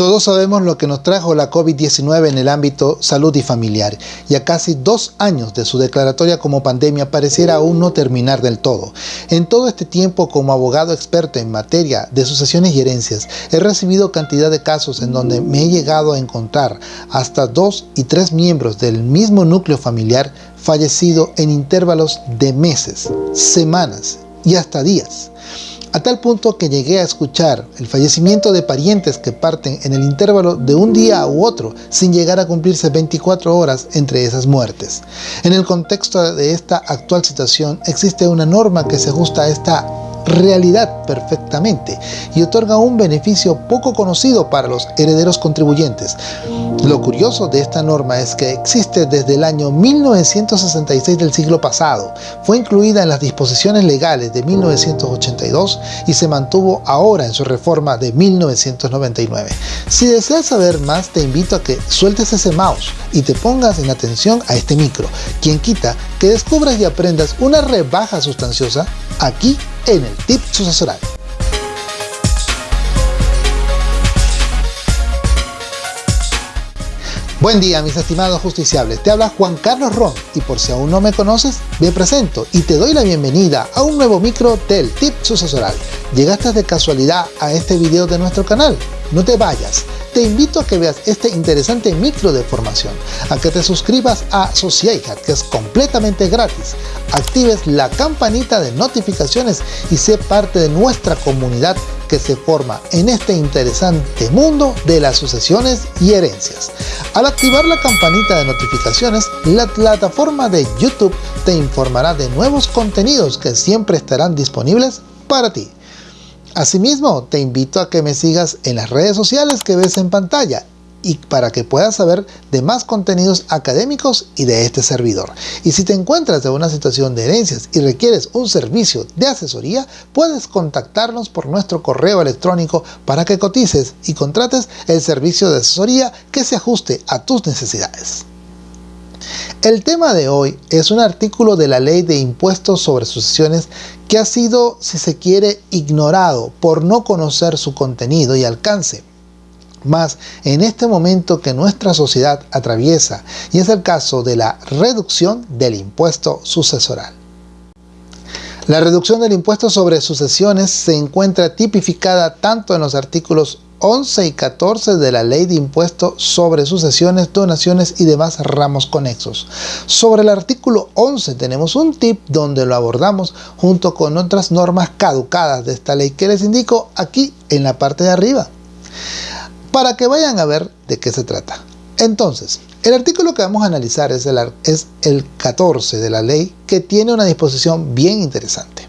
Todos sabemos lo que nos trajo la COVID-19 en el ámbito salud y familiar, y a casi dos años de su declaratoria como pandemia pareciera aún no terminar del todo. En todo este tiempo como abogado experto en materia de sucesiones y herencias, he recibido cantidad de casos en donde me he llegado a encontrar hasta dos y tres miembros del mismo núcleo familiar fallecido en intervalos de meses, semanas y hasta días a tal punto que llegué a escuchar el fallecimiento de parientes que parten en el intervalo de un día u otro sin llegar a cumplirse 24 horas entre esas muertes. En el contexto de esta actual situación existe una norma que se ajusta a esta realidad perfectamente y otorga un beneficio poco conocido para los herederos contribuyentes. Lo curioso de esta norma es que existe desde el año 1966 del siglo pasado, fue incluida en las disposiciones legales de 1982 y se mantuvo ahora en su reforma de 1999. Si deseas saber más te invito a que sueltes ese mouse y te pongas en atención a este micro, quien quita que descubras y aprendas una rebaja sustanciosa aquí en el tip sucesoral. Buen día mis estimados justiciables, te habla Juan Carlos Ron y por si aún no me conoces, me presento y te doy la bienvenida a un nuevo micro del Tip Sucesoral. ¿Llegaste de casualidad a este video de nuestro canal? No te vayas, te invito a que veas este interesante micro de formación, a que te suscribas a Sociedad, que es completamente gratis, actives la campanita de notificaciones y sé parte de nuestra comunidad que se forma en este interesante mundo de las sucesiones y herencias. Al activar la campanita de notificaciones, la plataforma de YouTube te informará de nuevos contenidos que siempre estarán disponibles para ti. Asimismo, te invito a que me sigas en las redes sociales que ves en pantalla y para que puedas saber de más contenidos académicos y de este servidor. Y si te encuentras en una situación de herencias y requieres un servicio de asesoría, puedes contactarnos por nuestro correo electrónico para que cotices y contrates el servicio de asesoría que se ajuste a tus necesidades. El tema de hoy es un artículo de la Ley de Impuestos sobre Sucesiones que ha sido, si se quiere, ignorado por no conocer su contenido y alcance. Más en este momento que nuestra sociedad atraviesa, y es el caso de la reducción del impuesto sucesoral. La reducción del impuesto sobre sucesiones se encuentra tipificada tanto en los artículos 11 y 14 de la Ley de Impuesto sobre Sucesiones, Donaciones y demás ramos conexos. Sobre el artículo 11 tenemos un tip donde lo abordamos junto con otras normas caducadas de esta ley que les indico aquí en la parte de arriba para que vayan a ver de qué se trata. Entonces, el artículo que vamos a analizar es el, es el 14 de la ley que tiene una disposición bien interesante.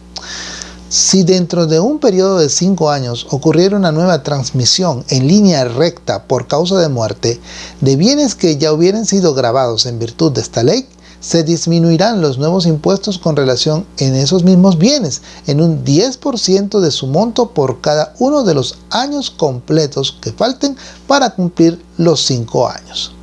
Si dentro de un periodo de 5 años ocurriera una nueva transmisión en línea recta por causa de muerte de bienes que ya hubieran sido grabados en virtud de esta ley, se disminuirán los nuevos impuestos con relación en esos mismos bienes en un 10% de su monto por cada uno de los años completos que falten para cumplir los 5 años.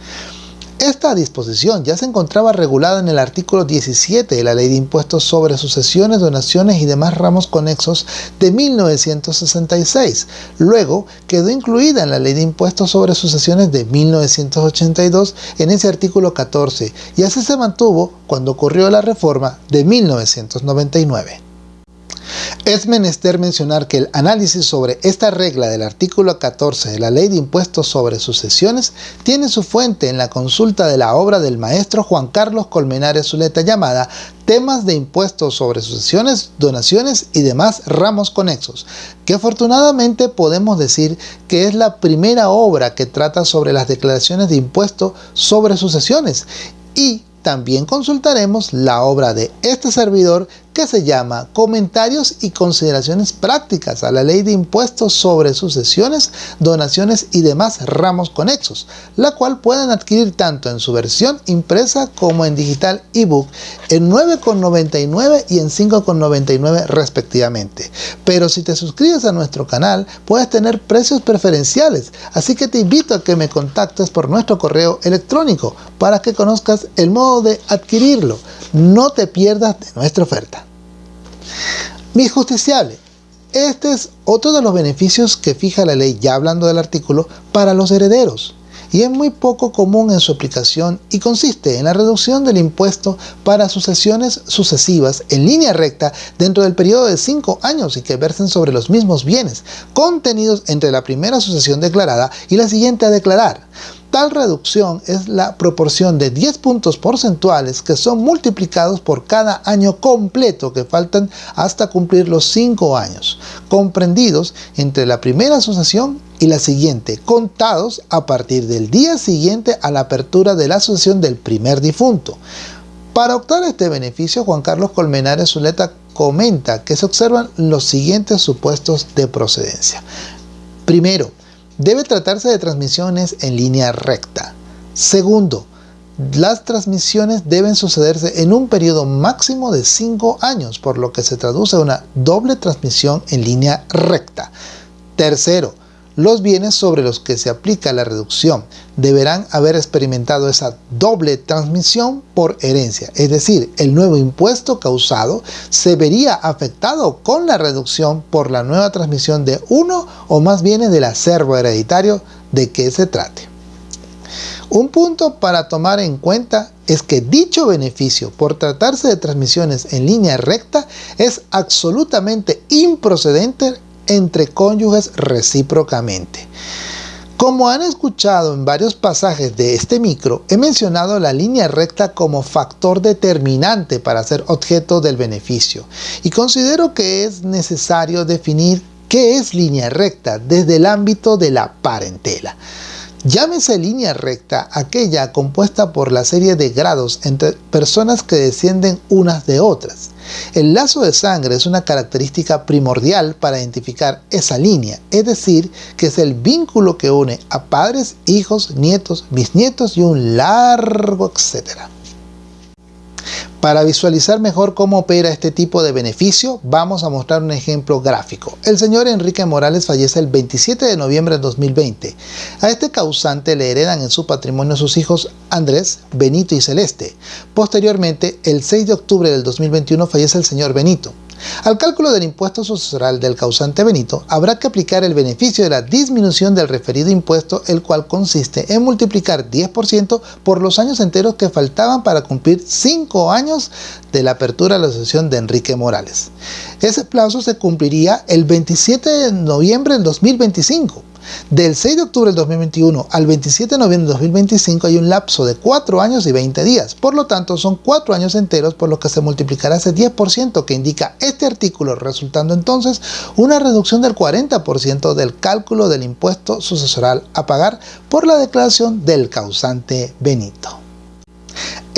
Esta disposición ya se encontraba regulada en el artículo 17 de la Ley de Impuestos sobre Sucesiones, Donaciones y demás ramos conexos de 1966. Luego quedó incluida en la Ley de Impuestos sobre Sucesiones de 1982 en ese artículo 14 y así se mantuvo cuando ocurrió la reforma de 1999. Es menester mencionar que el análisis sobre esta regla del artículo 14 de la Ley de Impuestos sobre Sucesiones tiene su fuente en la consulta de la obra del maestro Juan Carlos Colmenares Zuleta llamada Temas de Impuestos sobre Sucesiones, Donaciones y demás ramos conexos, que afortunadamente podemos decir que es la primera obra que trata sobre las declaraciones de impuestos sobre sucesiones. Y también consultaremos la obra de este servidor que se llama Comentarios y consideraciones prácticas a la ley de impuestos sobre sucesiones, donaciones y demás ramos conexos, la cual pueden adquirir tanto en su versión impresa como en digital ebook en 9,99 y en 5,99 respectivamente. Pero si te suscribes a nuestro canal puedes tener precios preferenciales, así que te invito a que me contactes por nuestro correo electrónico para que conozcas el modo de adquirirlo. No te pierdas de nuestra oferta. Mis justiciables, Este es otro de los beneficios que fija la ley, ya hablando del artículo, para los herederos y es muy poco común en su aplicación y consiste en la reducción del impuesto para sucesiones sucesivas en línea recta dentro del periodo de 5 años y que versen sobre los mismos bienes contenidos entre la primera sucesión declarada y la siguiente a declarar. Tal reducción es la proporción de 10 puntos porcentuales que son multiplicados por cada año completo que faltan hasta cumplir los 5 años, comprendidos entre la primera asociación y la siguiente, contados a partir del día siguiente a la apertura de la asociación del primer difunto. Para optar este beneficio, Juan Carlos Colmenares Zuleta comenta que se observan los siguientes supuestos de procedencia. Primero, debe tratarse de transmisiones en línea recta. Segundo, las transmisiones deben sucederse en un periodo máximo de 5 años, por lo que se traduce a una doble transmisión en línea recta. Tercero, los bienes sobre los que se aplica la reducción deberán haber experimentado esa doble transmisión por herencia, es decir, el nuevo impuesto causado se vería afectado con la reducción por la nueva transmisión de uno o más bienes del acervo hereditario de que se trate. Un punto para tomar en cuenta es que dicho beneficio por tratarse de transmisiones en línea recta es absolutamente improcedente entre cónyuges recíprocamente. Como han escuchado en varios pasajes de este micro, he mencionado la línea recta como factor determinante para ser objeto del beneficio y considero que es necesario definir qué es línea recta desde el ámbito de la parentela. Llámese línea recta aquella compuesta por la serie de grados entre personas que descienden unas de otras. El lazo de sangre es una característica primordial para identificar esa línea, es decir, que es el vínculo que une a padres, hijos, nietos, bisnietos y un largo etcétera. Para visualizar mejor cómo opera este tipo de beneficio, vamos a mostrar un ejemplo gráfico. El señor Enrique Morales fallece el 27 de noviembre de 2020. A este causante le heredan en su patrimonio sus hijos Andrés, Benito y Celeste. Posteriormente, el 6 de octubre del 2021 fallece el señor Benito. Al cálculo del impuesto sucesoral del causante Benito, habrá que aplicar el beneficio de la disminución del referido impuesto, el cual consiste en multiplicar 10% por los años enteros que faltaban para cumplir 5 años de la apertura de la asociación de Enrique Morales. Ese plazo se cumpliría el 27 de noviembre del 2025. Del 6 de octubre del 2021 al 27 de noviembre del 2025 hay un lapso de 4 años y 20 días. Por lo tanto, son 4 años enteros por lo que se multiplicará ese 10% que indica este artículo, resultando entonces una reducción del 40% del cálculo del impuesto sucesoral a pagar por la declaración del causante Benito.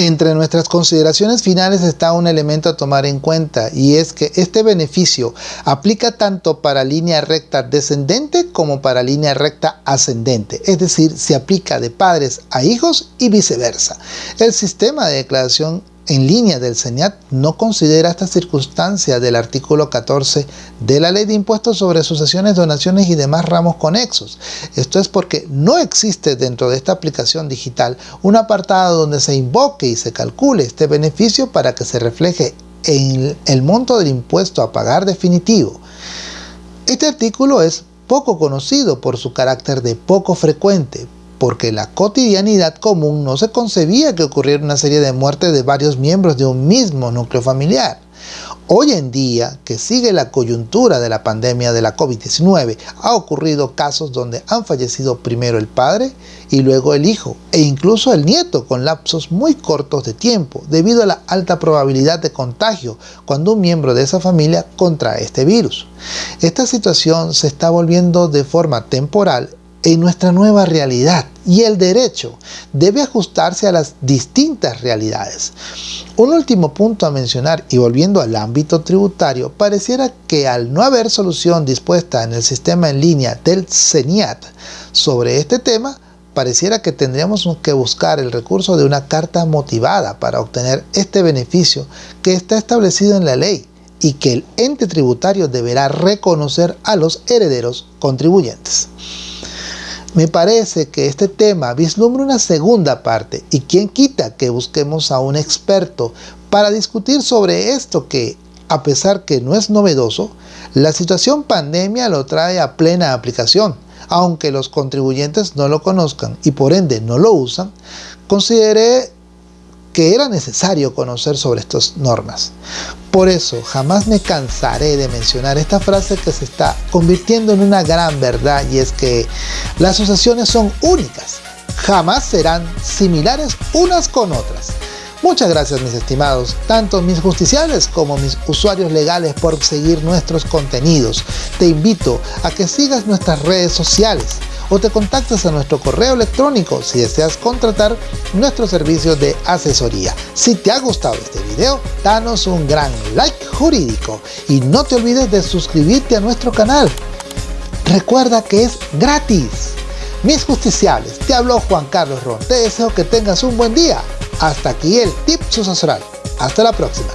Entre nuestras consideraciones finales está un elemento a tomar en cuenta y es que este beneficio aplica tanto para línea recta descendente como para línea recta ascendente, es decir, se aplica de padres a hijos y viceversa. El sistema de declaración en línea del CENIAT no considera esta circunstancia del artículo 14 de la Ley de Impuestos sobre Sucesiones, Donaciones y demás ramos conexos. Esto es porque no existe dentro de esta aplicación digital un apartado donde se invoque y se calcule este beneficio para que se refleje en el monto del impuesto a pagar definitivo. Este artículo es poco conocido por su carácter de poco frecuente, porque la cotidianidad común no se concebía que ocurriera una serie de muertes de varios miembros de un mismo núcleo familiar. Hoy en día, que sigue la coyuntura de la pandemia de la COVID-19, ha ocurrido casos donde han fallecido primero el padre y luego el hijo, e incluso el nieto con lapsos muy cortos de tiempo, debido a la alta probabilidad de contagio cuando un miembro de esa familia contrae este virus. Esta situación se está volviendo de forma temporal en nuestra nueva realidad y el derecho debe ajustarse a las distintas realidades. Un último punto a mencionar y volviendo al ámbito tributario, pareciera que al no haber solución dispuesta en el sistema en línea del CENIAT sobre este tema, pareciera que tendríamos que buscar el recurso de una carta motivada para obtener este beneficio que está establecido en la ley y que el ente tributario deberá reconocer a los herederos contribuyentes. Me parece que este tema vislumbra una segunda parte y quien quita que busquemos a un experto para discutir sobre esto que a pesar que no es novedoso, la situación pandemia lo trae a plena aplicación. Aunque los contribuyentes no lo conozcan y por ende no lo usan, consideré que era necesario conocer sobre estas normas. Por eso jamás me cansaré de mencionar esta frase que se está convirtiendo en una gran verdad y es que las asociaciones son únicas, jamás serán similares unas con otras. Muchas gracias mis estimados, tanto mis justiciales como mis usuarios legales por seguir nuestros contenidos. Te invito a que sigas nuestras redes sociales o te contactes a nuestro correo electrónico si deseas contratar nuestro servicio de asesoría. Si te ha gustado este video, danos un gran like jurídico y no te olvides de suscribirte a nuestro canal. Recuerda que es gratis. Mis justiciales, te habló Juan Carlos Ron. Te deseo que tengas un buen día. Hasta aquí el tip sucesoral. Hasta la próxima.